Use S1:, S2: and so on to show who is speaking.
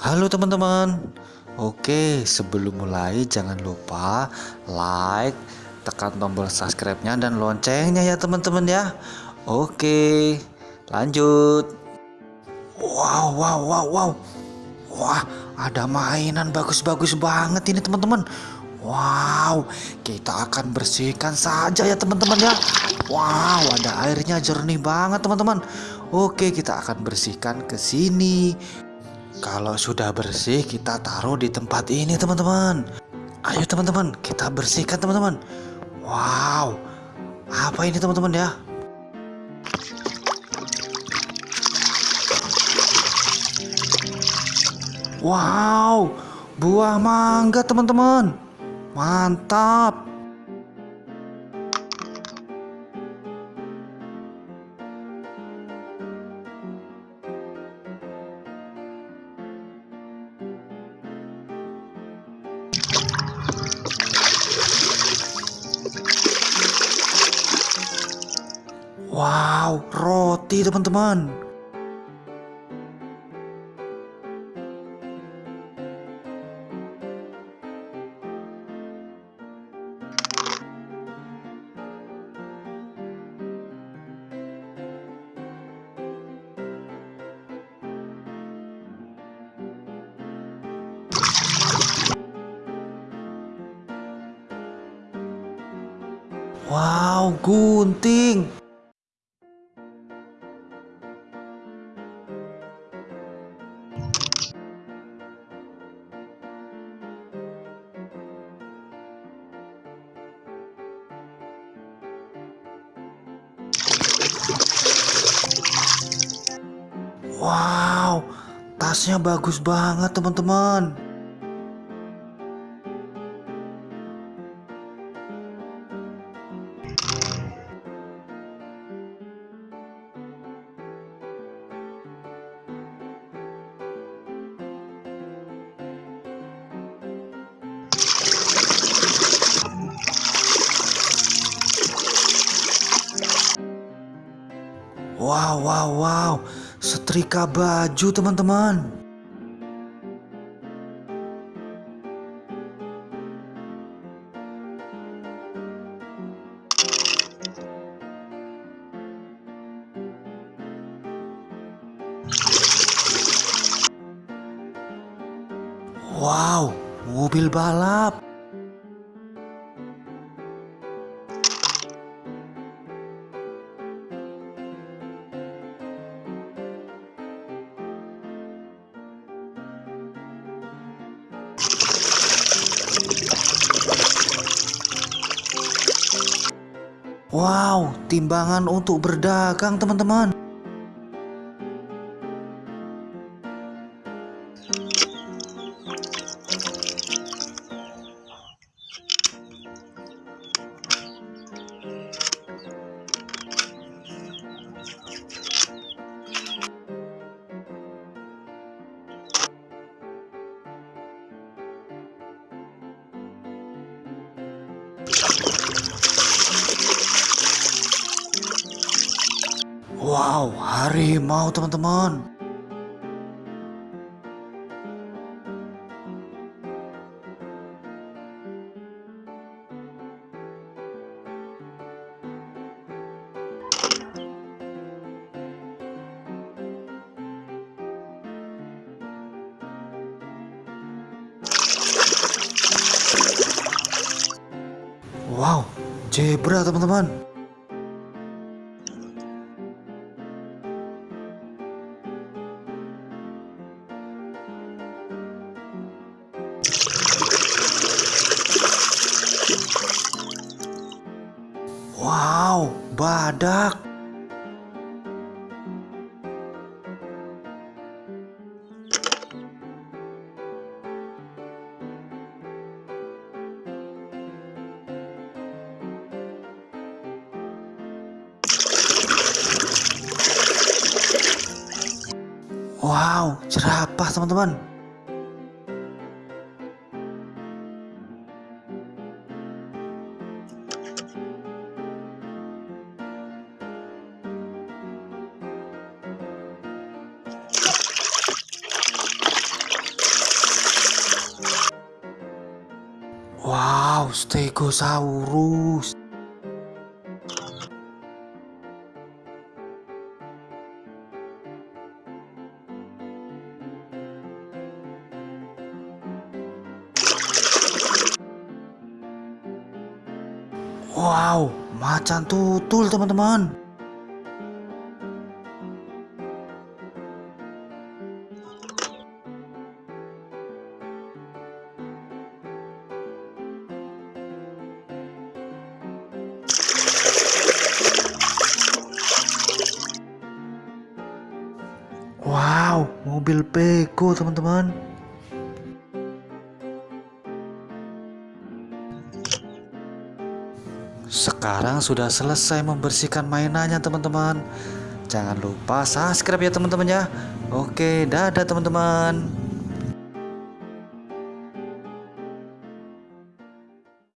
S1: Halo teman-teman. Oke, sebelum mulai jangan lupa like, tekan tombol subscribe-nya dan loncengnya ya teman-teman ya. Oke, lanjut. Wow, wow, wow, wow. Wah, ada mainan bagus-bagus banget ini teman-teman. Wow, kita akan bersihkan saja ya teman-teman ya. Wow, ada airnya jernih banget teman-teman. Oke, kita akan bersihkan ke sini. Kalau sudah bersih, kita taruh di tempat ini teman-teman. Ayo teman-teman, kita bersihkan teman-teman. Wow, apa ini teman-teman ya? Wow, buah mangga teman-teman. Mantap. Wow, roti teman-teman. Wow, gunting. Wow, tasnya bagus banget teman-teman. Wow, wow, wow. Setrika baju, teman-teman. Wow, mobil balap. Wow, timbangan untuk berdagang teman-teman. Wow, harimau teman-teman. Wow, zebra teman-teman. Wow, badak. Wow, jerapah teman-teman. Stegosaurus. Wow, macan tutul teman-teman. Wow, mobil Peko teman-teman. Sekarang sudah selesai membersihkan mainannya teman-teman. Jangan lupa subscribe ya teman-teman ya. Oke, dadah teman-teman.